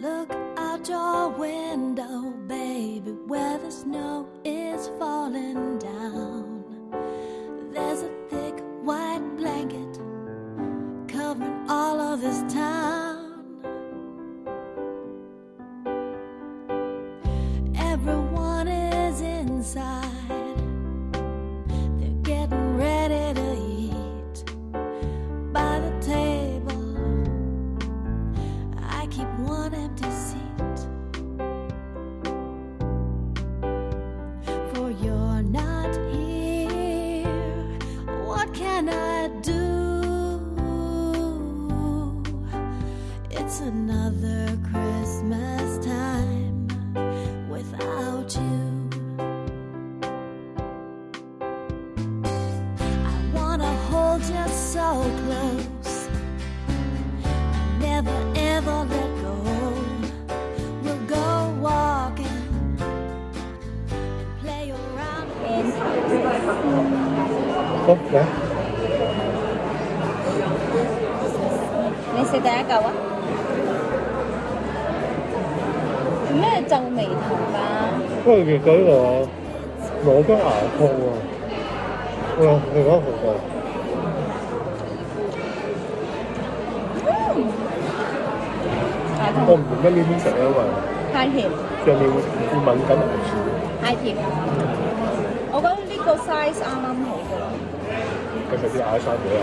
Look out your window, baby, where the snow is falling down. There's a thick white blanket covering all of this town. another Christmas time without you. I wanna hold you so close never ever let go. We'll go walking and play around. 好嚟，你食第一 做咩皺眉頭㗎？因為見到呢個攞咗牙痛啊，哇！另外一個個牙我，唔明乜呢啲食啊，因為太甜，上面會會敏感牙齒，太甜。我覺得呢個 size 啱啱好㗎啦。佢咪啲牙生咗啊！